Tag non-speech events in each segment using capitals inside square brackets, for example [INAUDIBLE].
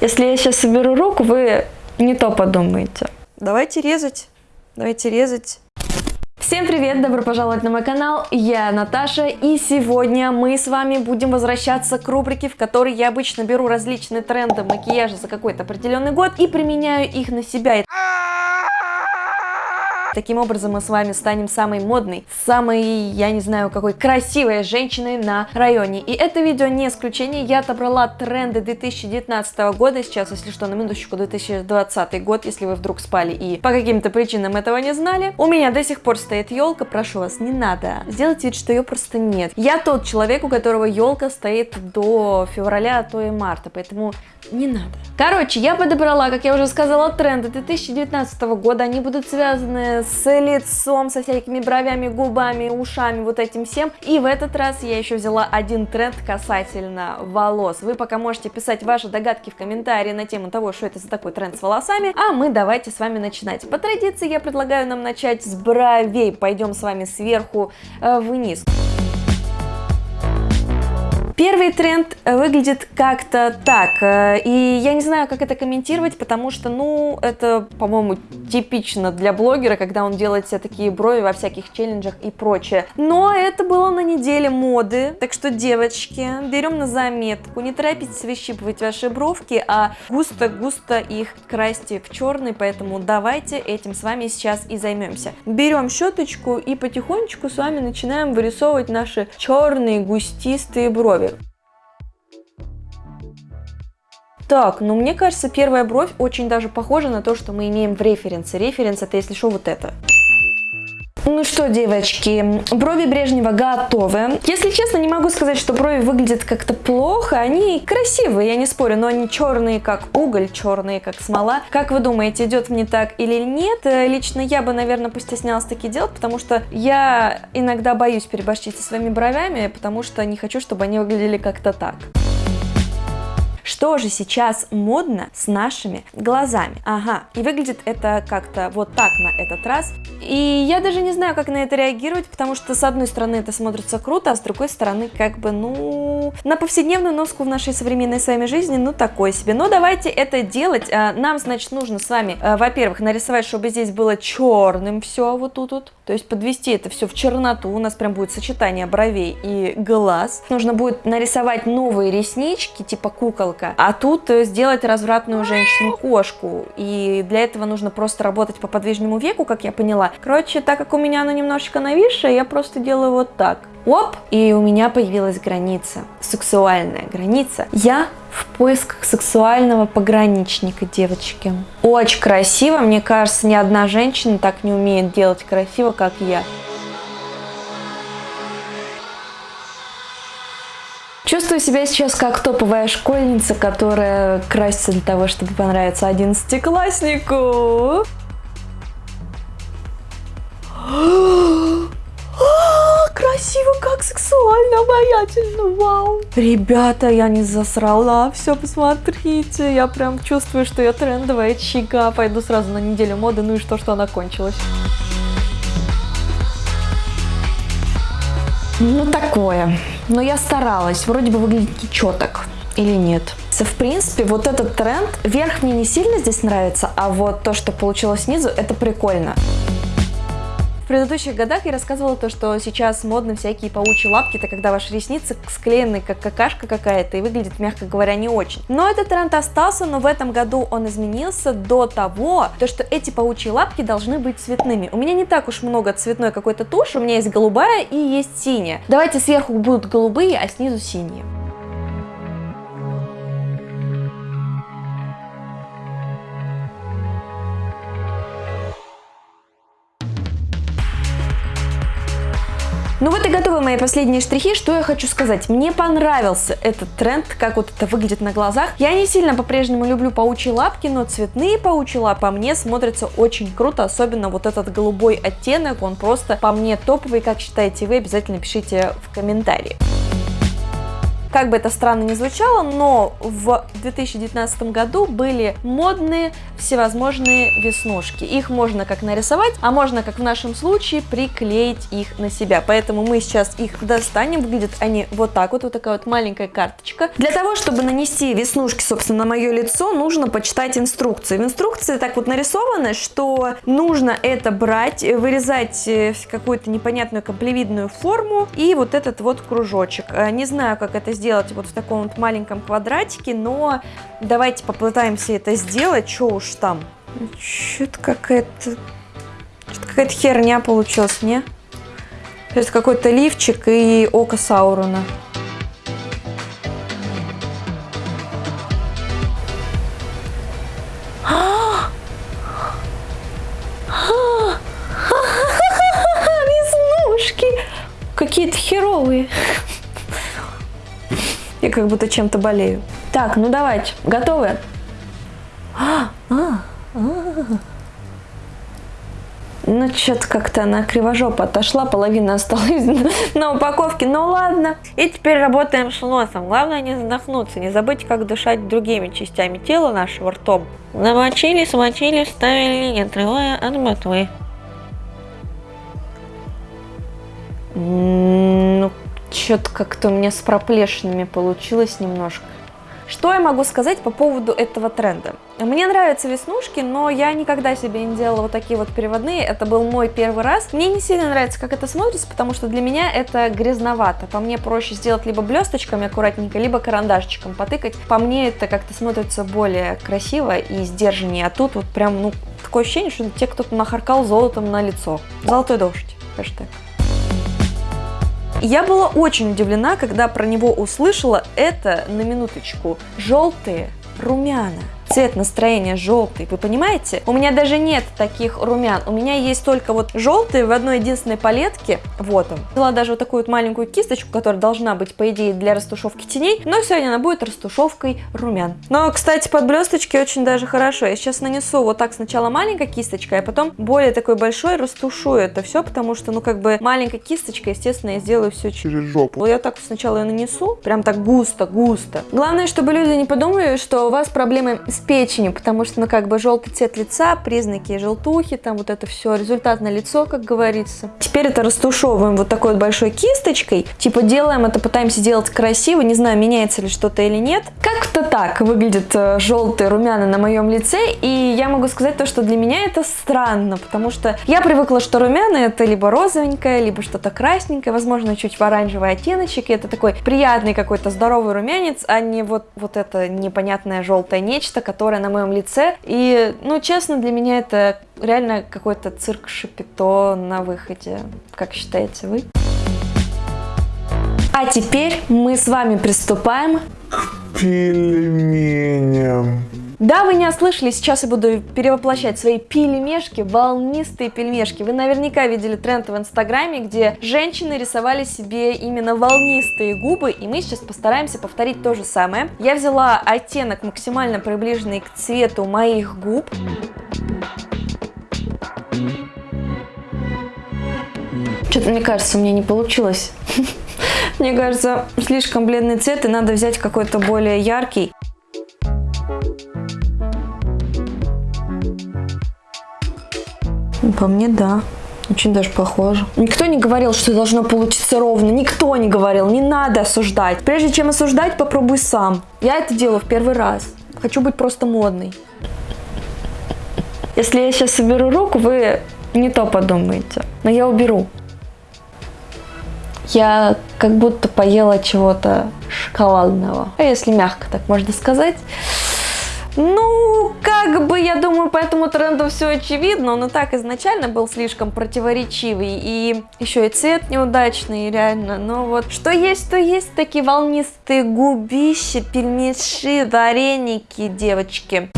Если я сейчас соберу руку, вы не то подумаете. Давайте резать. Давайте резать. Всем привет, добро пожаловать на мой канал, я Наташа, и сегодня мы с вами будем возвращаться к рубрике, в которой я обычно беру различные тренды макияжа за какой-то определенный год и применяю их на себя. Таким образом мы с вами станем самой модной, самой, я не знаю, какой красивой женщиной на районе. И это видео не исключение, я отобрала тренды 2019 года, сейчас, если что, на минуточку 2020 год, если вы вдруг спали и по каким-то причинам этого не знали. У меня до сих пор стоит елка, прошу вас, не надо. Сделайте вид, что ее просто нет. Я тот человек, у которого елка стоит до февраля, а то и марта, поэтому не надо. Короче, я подобрала, как я уже сказала, тренды 2019 года, они будут связаны с лицом, со всякими бровями, губами, ушами, вот этим всем. И в этот раз я еще взяла один тренд касательно волос. Вы пока можете писать ваши догадки в комментарии на тему того, что это за такой тренд с волосами, а мы давайте с вами начинать. По традиции я предлагаю нам начать с бровей. Пойдем с вами сверху э, вниз. Первый тренд выглядит как-то так, э, и я не знаю, как это комментировать, потому что, ну, это, по-моему, типично для блогера, когда он делает все такие брови во всяких челленджах и прочее. Но это было на неделе моды, так что, девочки, берем на заметку, не торопитесь выщипывать ваши бровки, а густо-густо их красьте в черный, поэтому давайте этим с вами сейчас и займемся. Берем щеточку и потихонечку с вами начинаем вырисовывать наши черные густистые брови. Так, ну мне кажется, первая бровь очень даже похожа на то, что мы имеем в референсе. Референс это, если что, вот это. Ну что, девочки, брови Брежнева готовы. Если честно, не могу сказать, что брови выглядят как-то плохо. Они красивые, я не спорю, но они черные, как уголь, черные, как смола. Как вы думаете, идет мне так или нет? Э, лично я бы, наверное, постеснялась таки делать, потому что я иногда боюсь переборщить со своими бровями, потому что не хочу, чтобы они выглядели как-то так. Что же сейчас модно с нашими глазами? Ага, и выглядит это как-то вот так на этот раз. И я даже не знаю, как на это реагировать, потому что с одной стороны это смотрится круто, а с другой стороны как бы, ну, на повседневную носку в нашей современной с вами жизни, ну, такой себе. Но давайте это делать. А, нам, значит, нужно с вами, а, во-первых, нарисовать, чтобы здесь было черным все вот тут вот. То есть подвести это все в черноту. У нас прям будет сочетание бровей и глаз. Нужно будет нарисовать новые реснички, типа куколка. А тут э, сделать развратную женщину-кошку. И для этого нужно просто работать по подвижному веку, как я поняла. Короче, так как у меня оно немножечко нависшее, я просто делаю вот так. Оп, и у меня появилась граница, сексуальная граница. Я в поисках сексуального пограничника, девочки. Очень красиво, мне кажется, ни одна женщина так не умеет делать красиво, как я. Себя сейчас как топовая школьница, которая красится для того, чтобы понравиться одиннадцатикласснику. [GASPS] красиво, как сексуально, обаятельно, вау. Ребята, я не засрала, все, посмотрите, я прям чувствую, что я трендовая чига. Пойду сразу на неделю моды, ну и что, что она кончилась. Ну, такое. Но я старалась, вроде бы выглядит так. Или нет? В принципе, вот этот тренд, верх мне не сильно здесь нравится, а вот то, что получилось снизу, это прикольно предыдущих годах я рассказывала то, что сейчас модны всякие паучьи лапки, это когда ваши ресницы склеены как какашка какая-то и выглядит, мягко говоря, не очень. Но этот тренд остался, но в этом году он изменился до того, то, что эти паучьи лапки должны быть цветными. У меня не так уж много цветной какой-то туши, у меня есть голубая и есть синяя. Давайте сверху будут голубые, а снизу синие. Ну вот и готовы мои последние штрихи. Что я хочу сказать? Мне понравился этот тренд, как вот это выглядит на глазах. Я не сильно по-прежнему люблю паучьи лапки, но цветные паучьи лапы по мне смотрятся очень круто. Особенно вот этот голубой оттенок, он просто по мне топовый. Как считаете вы, обязательно пишите в комментарии. Как бы это странно ни звучало, но в 2019 году были модные всевозможные веснушки. Их можно как нарисовать, а можно, как в нашем случае, приклеить их на себя. Поэтому мы сейчас их достанем. Выглядят они вот так вот, вот такая вот маленькая карточка. Для того, чтобы нанести веснушки, собственно, на мое лицо, нужно почитать инструкции. В инструкции так вот нарисовано, что нужно это брать, вырезать э, какую-то непонятную комплевидную форму и вот этот вот кружочек. Э, не знаю, как это сделать вот в таком вот маленьком квадратике, но давайте попытаемся это сделать. Что уж там. Что-то какая-то... Какая-то херня получилась, не? Это какой-то лифчик и око Саурона. Как будто чем-то болею. Так, ну давайте. Готовы? А, а, а. Ну, что-то как-то она кривожопо отошла, половина осталась [LAUGHS] на упаковке. Ну, ладно. И теперь работаем с носом. Главное не задохнуться. Не забыть, как дышать другими частями тела нашего ртом. Намочили, смочили, ставили, не отрывая от ботвы. Ну, что-то как-то у меня с проплешинами получилось немножко. Что я могу сказать по поводу этого тренда? Мне нравятся веснушки, но я никогда себе не делала вот такие вот переводные. Это был мой первый раз. Мне не сильно нравится, как это смотрится, потому что для меня это грязновато. По мне проще сделать либо блесточками аккуратненько, либо карандашчиком потыкать. По мне это как-то смотрится более красиво и сдержаннее. А тут вот прям, ну, такое ощущение, что те, кто нахаркал золотом на лицо. Золотой дождь. Хэштег. Я была очень удивлена, когда про него услышала это, на минуточку, желтые румяна цвет настроения желтый, вы понимаете? У меня даже нет таких румян, у меня есть только вот желтые в одной единственной палетке, вот он. Взяла даже вот такую вот маленькую кисточку, которая должна быть, по идее, для растушевки теней, но сегодня она будет растушевкой румян. Но, кстати, под блесточки очень даже хорошо. Я сейчас нанесу вот так сначала маленькой кисточкой, а потом более такой большой растушую это все, потому что, ну, как бы маленькой кисточкой, естественно, я сделаю все через жопу. Я так сначала ее нанесу, прям так густо-густо. Главное, чтобы люди не подумали, что у вас проблемы с печенью, потому что, ну, как бы желтый цвет лица, признаки желтухи, там вот это все, результат на лицо, как говорится. Теперь это растушевываем вот такой вот большой кисточкой, типа делаем это, пытаемся делать красиво, не знаю, меняется ли что-то или нет. Как-то так выглядят э, желтые румяна на моем лице, и я могу сказать то, что для меня это странно, потому что я привыкла, что румяна это либо розовенькое, либо что-то красненькое, возможно, чуть в оранжевый оттеночек, и это такой приятный какой-то здоровый румянец, а не вот, вот это непонятное желтое нечто, которая на моем лице. И, ну, честно, для меня это реально какой-то цирк Шапито на выходе. Как считаете вы? А теперь мы с вами приступаем к пельменям. Да, вы не ослышали, сейчас я буду перевоплощать свои пельмешки, волнистые пельмешки. Вы наверняка видели тренд в инстаграме, где женщины рисовали себе именно волнистые губы, и мы сейчас постараемся повторить то же самое. Я взяла оттенок максимально приближенный к цвету моих губ. Что-то, мне кажется, у меня не получилось. [LAUGHS] Мне кажется, слишком бледный цвет, и надо взять какой-то более яркий. По мне, да. Очень даже похоже. Никто не говорил, что должно получиться ровно. Никто не говорил. Не надо осуждать. Прежде чем осуждать, попробуй сам. Я это делаю в первый раз. Хочу быть просто модной. Если я сейчас уберу руку, вы не то подумаете. Но я уберу. Я как будто поела чего-то шоколадного. А если мягко так можно сказать. Ну, как бы, я думаю, по этому тренду все очевидно. Он и так изначально был слишком противоречивый. И еще и цвет неудачный, реально. Но вот что есть, то есть такие волнистые губища, пельмеши, вареники, девочки.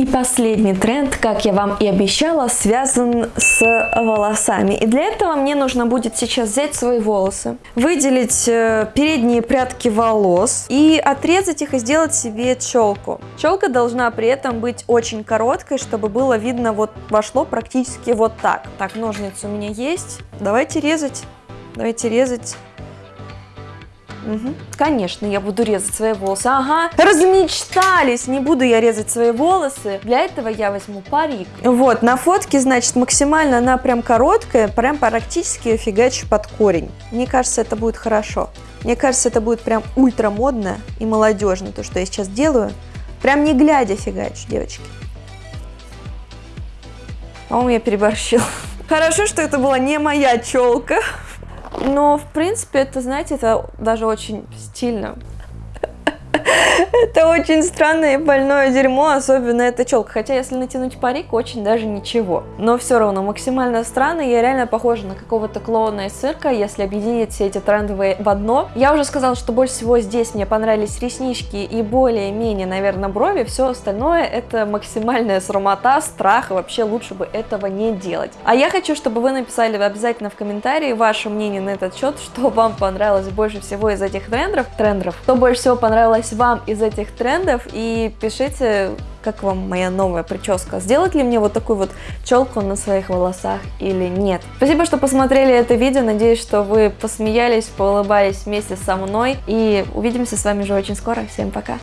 И последний тренд, как я вам и обещала, связан с волосами. И для этого мне нужно будет сейчас взять свои волосы, выделить э, передние прядки волос и отрезать их и сделать себе челку. Челка должна при этом быть очень короткой, чтобы было видно, вот вошло практически вот так. Так, ножницы у меня есть. Давайте резать. Давайте резать. Мгм. Конечно, я буду резать свои волосы. Ага, размечтались, не буду я резать свои волосы. Для этого я возьму парик. Вот, на фотке, значит, максимально она прям короткая, прям практически фигачу под корень. Мне кажется, это будет хорошо. Мне кажется, это будет прям ультра модно и молодежно, то, что я сейчас делаю. Прям не глядя фигачу, девочки. По-моему, я переборщила. [LAUGHS] Хорошо, что это была не моя челка. Но, в принципе, это, знаете, это даже очень стильно. Это очень странное и больное дерьмо, особенно эта челка. Хотя, если натянуть парик, очень даже ничего. Но все равно максимально странно, я реально похожа на какого-то клоуна из цирка, если объединить все эти трендовые в одно. Я уже сказала, что больше всего здесь мне понравились реснички и более-менее, наверное, брови. Все остальное это максимальная срамота, страх, и вообще лучше бы этого не делать. А я хочу, чтобы вы написали обязательно в комментарии ваше мнение на этот счет, что вам понравилось больше всего из этих трендов, трендов, что больше всего понравилось вам из этих трендов и пишите, как вам моя новая прическа. Сделать ли мне вот такую вот челку на своих волосах или нет. Спасибо, что посмотрели это видео. Надеюсь, что вы посмеялись, поулыбались вместе со мной. И увидимся с вами уже очень скоро. Всем пока!